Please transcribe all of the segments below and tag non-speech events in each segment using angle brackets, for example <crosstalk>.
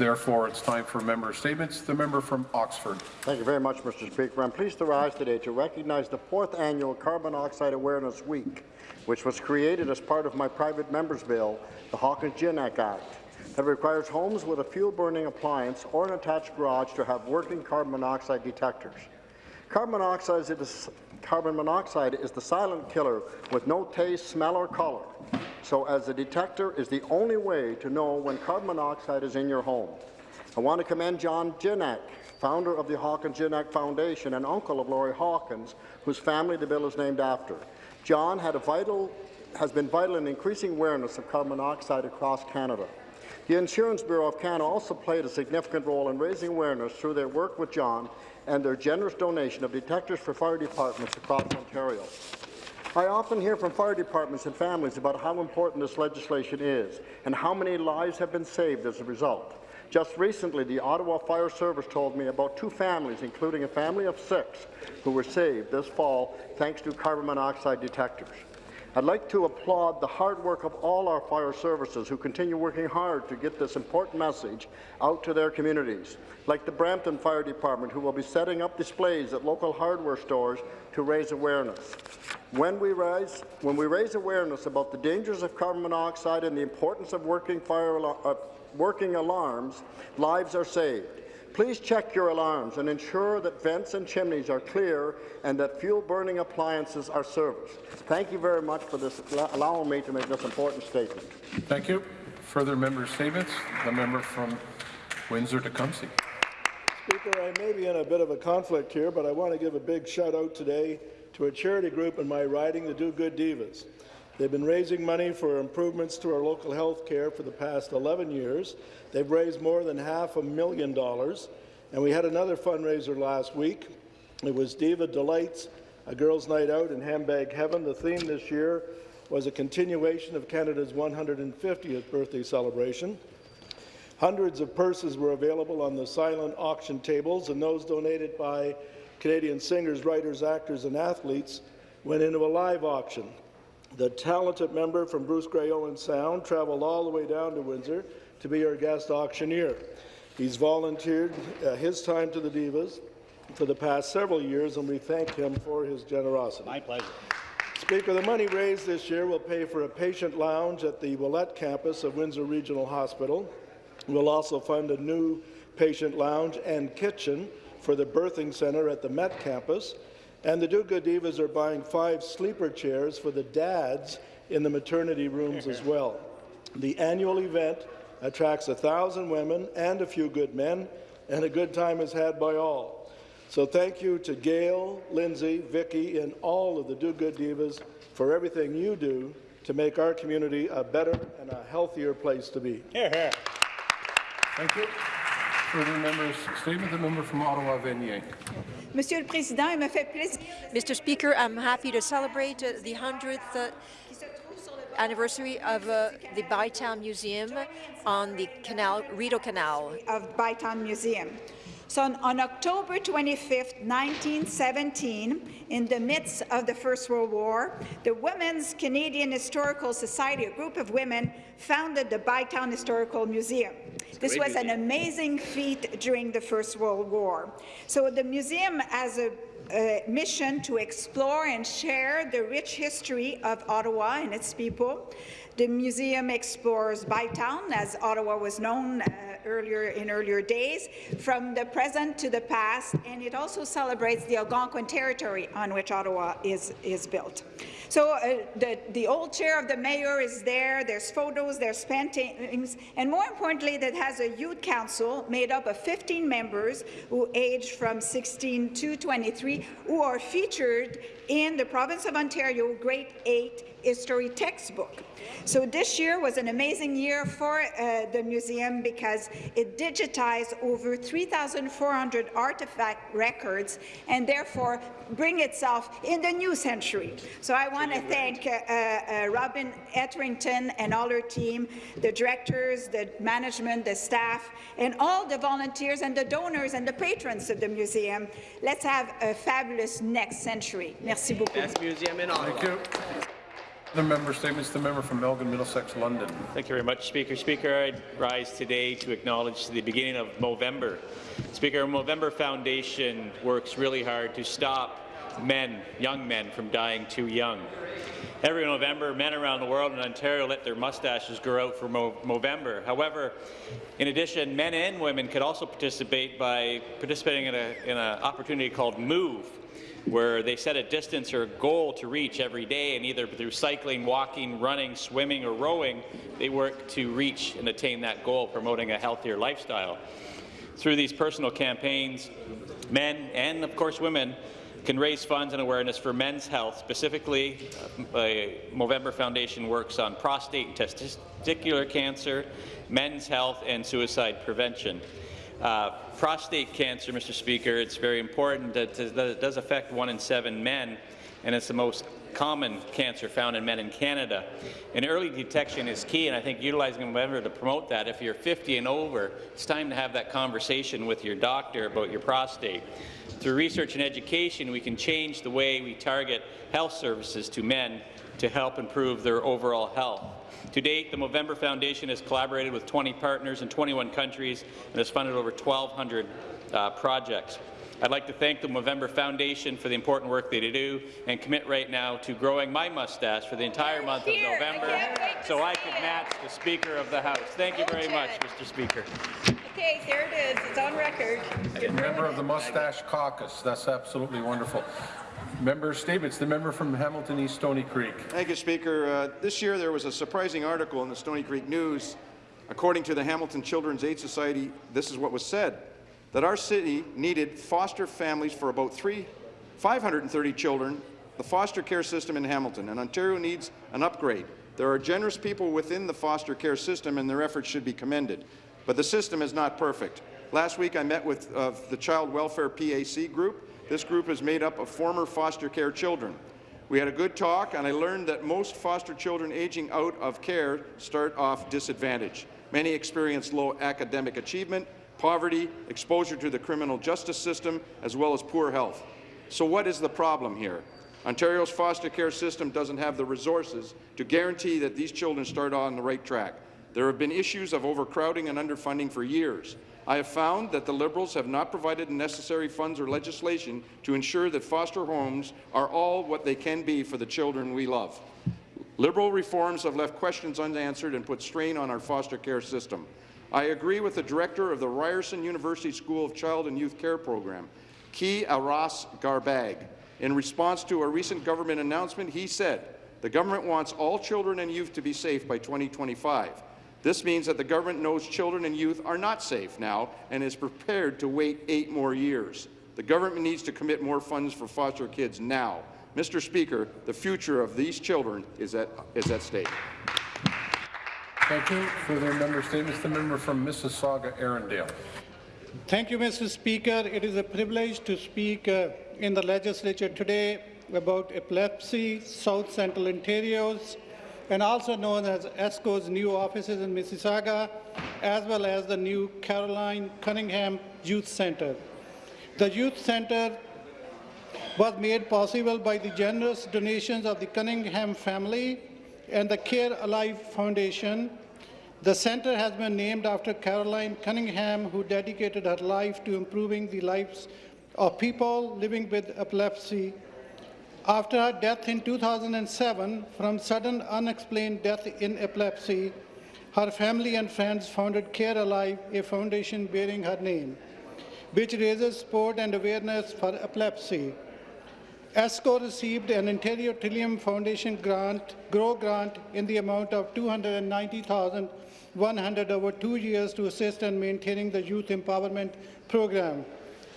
Therefore, it's time for member statements. The member from Oxford. Thank you very much, Mr. Speaker. I'm pleased to rise today to recognize the fourth annual Carbon Monoxide Awareness Week, which was created as part of my private member's bill, the Hawkins-Gignac Act, that requires homes with a fuel-burning appliance or an attached garage to have working carbon monoxide detectors. Carbon monoxide is, carbon monoxide is the silent killer with no taste, smell or colour so as a detector is the only way to know when carbon monoxide is in your home. I want to commend John Gignac, founder of the Hawkins-Gignac Foundation and uncle of Laurie Hawkins, whose family the bill is named after. John had a vital, has been vital in increasing awareness of carbon monoxide across Canada. The Insurance Bureau of Canada also played a significant role in raising awareness through their work with John and their generous donation of detectors for fire departments across Ontario. I often hear from fire departments and families about how important this legislation is and how many lives have been saved as a result. Just recently, the Ottawa Fire Service told me about two families, including a family of six, who were saved this fall thanks to carbon monoxide detectors. I'd like to applaud the hard work of all our fire services who continue working hard to get this important message out to their communities, like the Brampton Fire Department, who will be setting up displays at local hardware stores to raise awareness. When we, raise, when we raise awareness about the dangers of carbon monoxide and the importance of working, fire, uh, working alarms, lives are saved. Please check your alarms and ensure that vents and chimneys are clear and that fuel-burning appliances are serviced. Thank you very much for this, allowing me to make this important statement. Thank you. Further member statements. The member from Windsor-Tecumseh. Speaker, I may be in a bit of a conflict here, but I want to give a big shout out today to a charity group in my riding, the Do Good Divas. They've been raising money for improvements to our local health care for the past 11 years. They've raised more than half a million dollars, and we had another fundraiser last week. It was Diva Delights, a girls' night out in Handbag Heaven. The theme this year was a continuation of Canada's 150th birthday celebration. Hundreds of purses were available on the silent auction tables, and those donated by Canadian singers, writers, actors, and athletes went into a live auction. The talented member from Bruce Grey Owen Sound travelled all the way down to Windsor to be our guest auctioneer. He's volunteered uh, his time to the Divas for the past several years, and we thank him for his generosity. My pleasure. Speaker, the money raised this year will pay for a patient lounge at the Ouellette campus of Windsor Regional Hospital. We'll also fund a new patient lounge and kitchen for the birthing centre at the Met campus, and the Do Good Divas are buying five sleeper chairs for the dads in the maternity rooms as <laughs> well. The annual event attracts a thousand women and a few good men, and a good time is had by all. So thank you to Gail, Lindsay, Vicky, and all of the Do Good Divas for everything you do to make our community a better and a healthier place to be. Here, <laughs> here. Thank you. Further members' statement. The member from Ottawa Vanier. Président, il me fait plaisir. Mr. Speaker, I'm happy to celebrate uh, the 100th uh, anniversary of uh, the Bytown Museum on the canal, Rideau Canal. Of Bytown Museum. So on, on, October 25, 1917, in the midst of the First World War, the Women's Canadian Historical Society, a group of women, founded the Bytown Historical Museum. This was museum. an amazing feat during the First World War. So the museum has a uh, mission to explore and share the rich history of Ottawa and its people. The museum explores Bytown, as Ottawa was known uh, earlier in earlier days, from the present to the past, and it also celebrates the Algonquin territory on which Ottawa is, is built. So uh, the, the old chair of the mayor is there, there's photos, there's paintings, and more importantly, that has a youth council made up of 15 members who age from 16 to 23, who are featured in the province of Ontario Grade 8 history textbook. So this year was an amazing year for uh, the museum because it digitized over 3,400 artifact records and therefore bring itself in the new century. So I want to thank uh, uh, Robin Etherington and all her team, the directors, the management, the staff, and all the volunteers and the donors and the patrons of the museum. Let's have a fabulous next century. Merci beaucoup. Best museum in Ottawa. Thank you. The member statements, the member from Elgin, Middlesex, London. Thank you very much, Speaker. Speaker, I rise today to acknowledge the beginning of Movember. Speaker, Movember Foundation works really hard to stop men, young men, from dying too young. Every November, men around the world in Ontario let their mustaches grow out for Mo Movember. However, in addition, men and women could also participate by participating in an opportunity called MOVE, where they set a distance or a goal to reach every day, and either through cycling, walking, running, swimming, or rowing, they work to reach and attain that goal, promoting a healthier lifestyle. Through these personal campaigns, men and, of course, women can raise funds and awareness for men's health. Specifically, uh, Movember Foundation works on prostate and testicular cancer, men's health, and suicide prevention. Uh, prostate cancer, Mr. Speaker, it's very important that, it does affect one in seven men, and it's the most common cancer found in men in Canada. And early detection is key, and I think utilizing Movember to promote that. If you're 50 and over, it's time to have that conversation with your doctor about your prostate. Through research and education, we can change the way we target health services to men to help improve their overall health. To date, the Movember Foundation has collaborated with 20 partners in 21 countries and has funded over 1,200 uh, projects. I'd like to thank the Movember Foundation for the important work they do and commit right now to growing my mustache for the entire month of November I so I can match the Speaker of the House. Thank you very much, Mr. Speaker. Okay, there it is. It's on record. Member of the Mustache Caucus. That's absolutely wonderful. Member statements. The member from Hamilton East Stoney Creek. Thank you, Speaker. Uh, this year there was a surprising article in the Stoney Creek News. According to the Hamilton Children's Aid Society, this is what was said, that our city needed foster families for about three, 530 children, the foster care system in Hamilton, and Ontario needs an upgrade. There are generous people within the foster care system, and their efforts should be commended. But the system is not perfect. Last week I met with uh, the Child Welfare PAC group. This group is made up of former foster care children. We had a good talk, and I learned that most foster children aging out of care start off disadvantaged. Many experience low academic achievement, poverty, exposure to the criminal justice system, as well as poor health. So what is the problem here? Ontario's foster care system doesn't have the resources to guarantee that these children start on the right track. There have been issues of overcrowding and underfunding for years. I have found that the Liberals have not provided the necessary funds or legislation to ensure that foster homes are all what they can be for the children we love. Liberal reforms have left questions unanswered and put strain on our foster care system. I agree with the director of the Ryerson University School of Child and Youth Care Program, Ki Aras Garbag. In response to a recent government announcement, he said, the government wants all children and youth to be safe by 2025. This means that the government knows children and youth are not safe now and is prepared to wait eight more years. The government needs to commit more funds for foster kids now. Mr. Speaker, the future of these children is at, is at stake. Thank you. Further member statements. The member from Mississauga, Erindale. Thank you, Mr. Speaker. It is a privilege to speak uh, in the legislature today about epilepsy, South Central Ontario's, and also known as ESCO's new offices in Mississauga, as well as the new Caroline Cunningham Youth Centre. The Youth Centre was made possible by the generous donations of the Cunningham family and the Care Alive Foundation, the centre has been named after Caroline Cunningham, who dedicated her life to improving the lives of people living with epilepsy. After her death in 2007 from sudden unexplained death in epilepsy, her family and friends founded Care Alive, a foundation bearing her name, which raises support and awareness for epilepsy. ESCO received an Ontario Trillium Foundation grant, GROW grant in the amount of 290,100 over two years to assist in maintaining the youth empowerment program,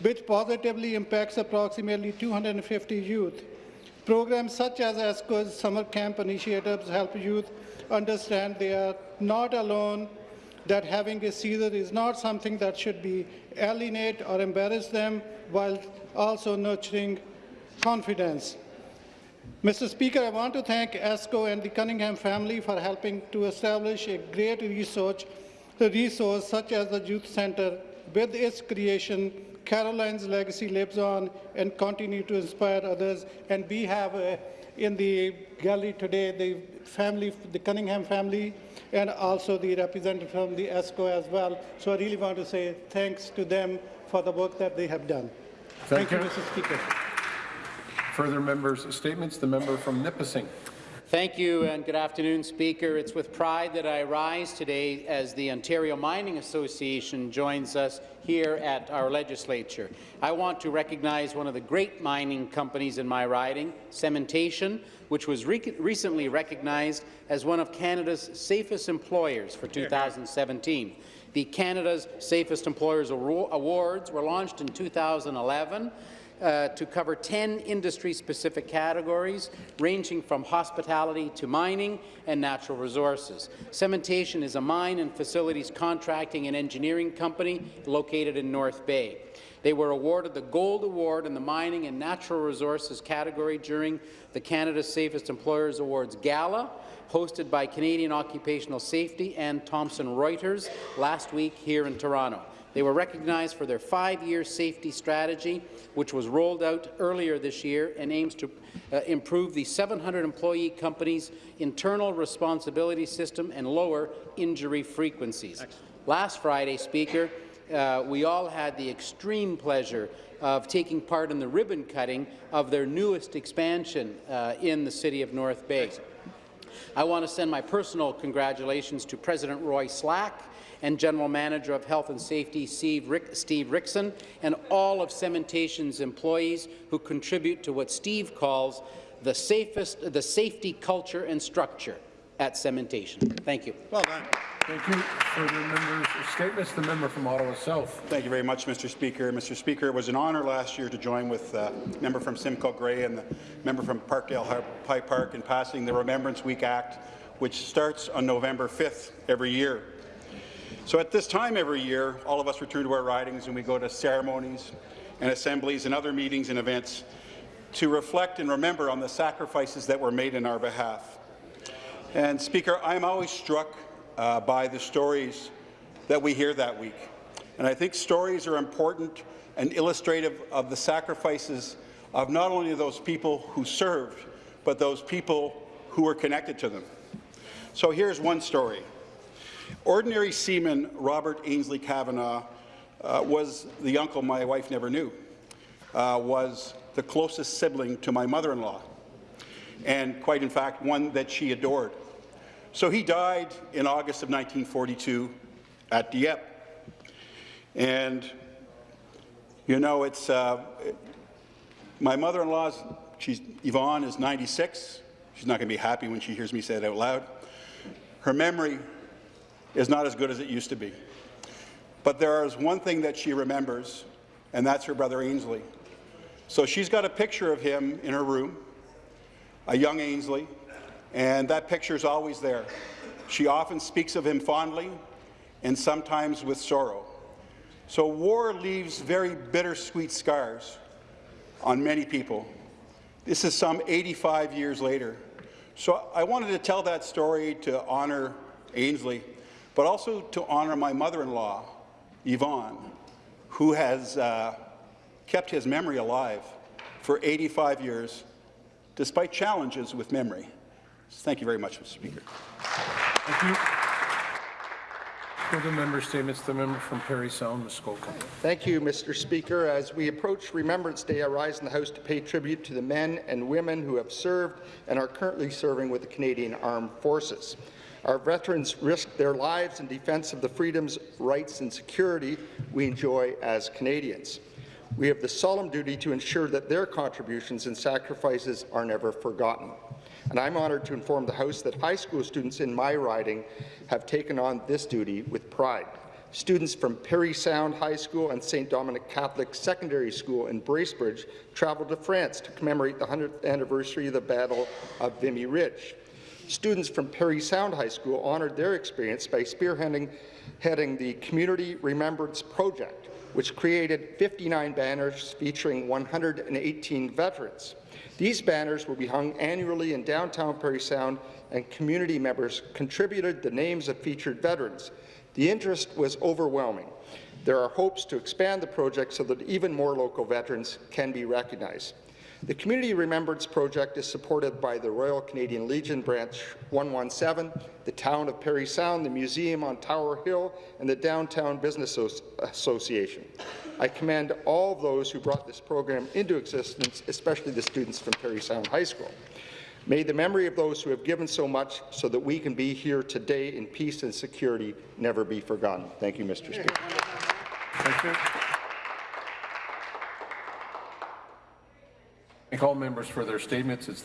which positively impacts approximately 250 youth. Programs such as ESCO's summer camp initiatives help youth understand they are not alone, that having a seizure is not something that should be alienate or embarrass them, while also nurturing confidence. Mr. Speaker, I want to thank ESCO and the Cunningham family for helping to establish a great research, resource such as the Youth Centre. With its creation, Caroline's legacy lives on and continue to inspire others, and we have a, in the gallery today, the family, the Cunningham family, and also the representative from the ESCO as well. So I really want to say thanks to them for the work that they have done. Thank you, you. Mr. Speaker. Further members' statements. The member from Nipissing. Thank you and good afternoon, Speaker. It's with pride that I rise today as the Ontario Mining Association joins us here at our legislature. I want to recognize one of the great mining companies in my riding, Cementation, which was re recently recognized as one of Canada's safest employers for 2017. The Canada's Safest Employers Awards were launched in 2011 uh, to cover 10 industry-specific categories, ranging from hospitality to mining and natural resources. Cementation is a mine and facilities contracting and engineering company located in North Bay. They were awarded the Gold Award in the Mining and Natural Resources category during the Canada's Safest Employers Awards Gala, hosted by Canadian Occupational Safety and Thomson Reuters last week here in Toronto. They were recognized for their five-year safety strategy, which was rolled out earlier this year and aims to uh, improve the 700-employee company's internal responsibility system and lower injury frequencies. Excellent. Last Friday, Speaker, uh, we all had the extreme pleasure of taking part in the ribbon cutting of their newest expansion uh, in the city of North Bay. I want to send my personal congratulations to President Roy Slack, and General Manager of Health and Safety Steve, Rick, Steve Rickson, and all of Cementation's employees who contribute to what Steve calls the safest, the safety culture and structure at Cementation. Thank you. Well done. Thank you. Further members' statements. The member from Ottawa South. Thank you very much, Mr. Speaker. Mr. Speaker, it was an honour last year to join with the uh, member from Simcoe Grey and the member from Parkdale High Park in passing the Remembrance Week Act, which starts on November 5th every year. So at this time every year, all of us return to our ridings and we go to ceremonies and assemblies and other meetings and events to reflect and remember on the sacrifices that were made in our behalf. And Speaker, I'm always struck uh, by the stories that we hear that week. And I think stories are important and illustrative of the sacrifices of not only those people who served, but those people who were connected to them. So here's one story. Ordinary seaman Robert Ainsley Kavanagh uh, was the uncle my wife never knew, uh, was the closest sibling to my mother-in-law, and quite in fact, one that she adored. So he died in August of 1942 at Dieppe. And, you know, it's, uh, my mother-in-law's, she's, Yvonne is 96. She's not going to be happy when she hears me say it out loud. Her memory is not as good as it used to be. But there is one thing that she remembers, and that's her brother Ainsley. So she's got a picture of him in her room, a young Ainsley, and that picture is always there. She often speaks of him fondly and sometimes with sorrow. So war leaves very bittersweet scars on many people. This is some 85 years later. So I wanted to tell that story to honour Ainsley but also to honour my mother-in-law, Yvonne, who has uh, kept his memory alive for 85 years, despite challenges with memory. Thank you very much, Mr. Speaker. Thank you. Further member statements. The member from Parry Sound, Muskoka. Thank you, Mr. Speaker. As we approach Remembrance Day, I rise in the House to pay tribute to the men and women who have served and are currently serving with the Canadian Armed Forces. Our veterans risked their lives in defence of the freedoms, rights and security we enjoy as Canadians. We have the solemn duty to ensure that their contributions and sacrifices are never forgotten. And I'm honoured to inform the House that high school students in my riding have taken on this duty with pride. Students from Parry Sound High School and St. Dominic Catholic Secondary School in Bracebridge travelled to France to commemorate the 100th anniversary of the Battle of Vimy Ridge. Students from Parry Sound High School honoured their experience by spearheading heading the Community Remembrance Project, which created 59 banners featuring 118 veterans. These banners will be hung annually in downtown Parry Sound, and community members contributed the names of featured veterans. The interest was overwhelming. There are hopes to expand the project so that even more local veterans can be recognized. The Community Remembrance Project is supported by the Royal Canadian Legion Branch 117, the Town of Parry Sound, the Museum on Tower Hill, and the Downtown Business Association. I commend all those who brought this program into existence, especially the students from Parry Sound High School. May the memory of those who have given so much so that we can be here today in peace and security never be forgotten. Thank you, Mr. Speaker. Thank you. Thank all members for their statements. It's